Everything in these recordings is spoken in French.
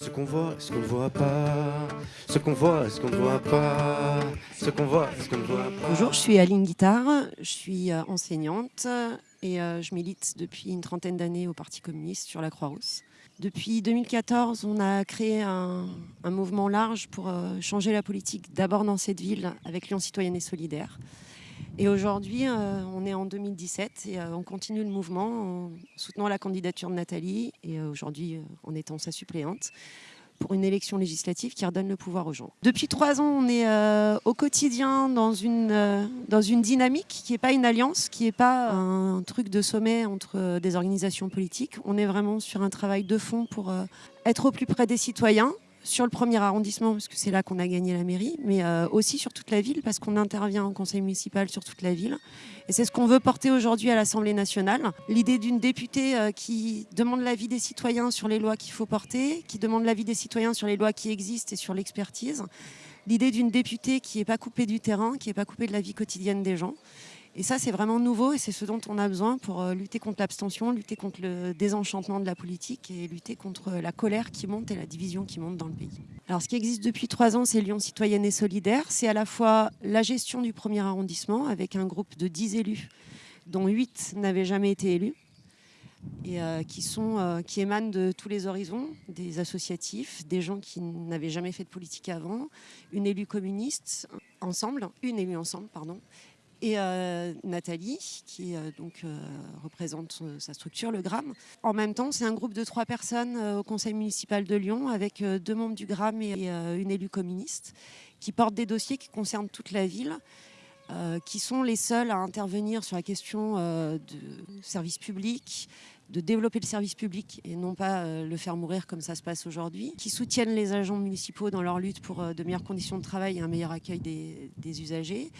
Ce qu'on voit, ce qu'on ne voit pas. Ce qu'on voit, ce qu'on ne voit pas. Ce qu'on voit, ce qu'on ne voit pas. Bonjour, je suis Aline Guitare, je suis euh, enseignante et euh, je milite depuis une trentaine d'années au Parti communiste sur la Croix-Rousse. Depuis 2014, on a créé un, un mouvement large pour euh, changer la politique, d'abord dans cette ville avec Lyon Citoyenne et Solidaire. Et aujourd'hui, euh, on est en 2017 et euh, on continue le mouvement en soutenant la candidature de Nathalie et euh, aujourd'hui en étant sa suppléante pour une élection législative qui redonne le pouvoir aux gens. Depuis trois ans, on est au quotidien dans une, dans une dynamique qui n'est pas une alliance, qui n'est pas un truc de sommet entre des organisations politiques. On est vraiment sur un travail de fond pour être au plus près des citoyens, sur le premier arrondissement, parce que c'est là qu'on a gagné la mairie, mais euh, aussi sur toute la ville, parce qu'on intervient en conseil municipal sur toute la ville. Et c'est ce qu'on veut porter aujourd'hui à l'Assemblée nationale. L'idée d'une députée euh, qui demande l'avis des citoyens sur les lois qu'il faut porter, qui demande l'avis des citoyens sur les lois qui existent et sur l'expertise. L'idée d'une députée qui n'est pas coupée du terrain, qui n'est pas coupée de la vie quotidienne des gens. Et ça, c'est vraiment nouveau et c'est ce dont on a besoin pour euh, lutter contre l'abstention, lutter contre le désenchantement de la politique et lutter contre la colère qui monte et la division qui monte dans le pays. Alors, ce qui existe depuis trois ans, c'est Lyon Citoyenne et Solidaire. C'est à la fois la gestion du premier arrondissement avec un groupe de 10 élus, dont 8 n'avaient jamais été élus et euh, euh, qui émanent de tous les horizons, des associatifs, des gens qui n'avaient jamais fait de politique avant, une élue communiste ensemble, une élue ensemble, pardon, et euh, Nathalie, qui euh, donc euh, représente sa structure, le GRAM. En même temps, c'est un groupe de trois personnes au conseil municipal de Lyon, avec deux membres du GRAM et, une élue communiste, qui portent des dossiers qui concernent toute la ville, qui sont les seuls à intervenir sur la question euh, de service public, de développer le service public et non pas le faire mourir comme ça se passe aujourd'hui, qui soutiennent les agents municipaux dans leur lutte pour de meilleures conditions de travail et un meilleur accueil des usagers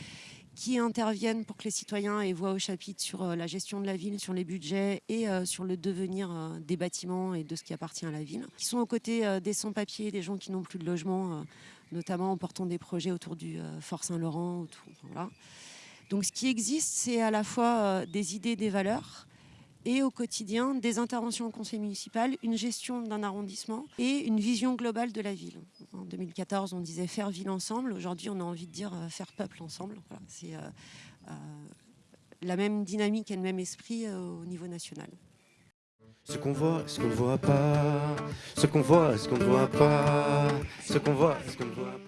qui interviennent pour que les citoyens aient voix au chapitre sur euh, la gestion de la ville, sur les budgets et euh, sur le devenir euh, des bâtiments et de ce qui appartient à la ville, qui sont aux côtés des sans-papiers, des gens qui n'ont plus de logement, notamment en portant des projets autour du Fort Saint-Laurent. Donc ce qui existe, c'est à la fois des idées, des valeurs, et au quotidien des interventions au conseil municipal, une gestion d'un arrondissement et une vision globale de la ville. En 2014, on disait faire ville ensemble. Aujourd'hui, on a envie de dire euh, faire peuple ensemble. C'est euh, euh, la même dynamique et le même esprit au niveau national. Ce qu'on voit, ce qu'on ne voit pas. Ce qu'on voit, ce qu'on ne voit pas. Ce qu'on voit, ce qu'on ne voit pas.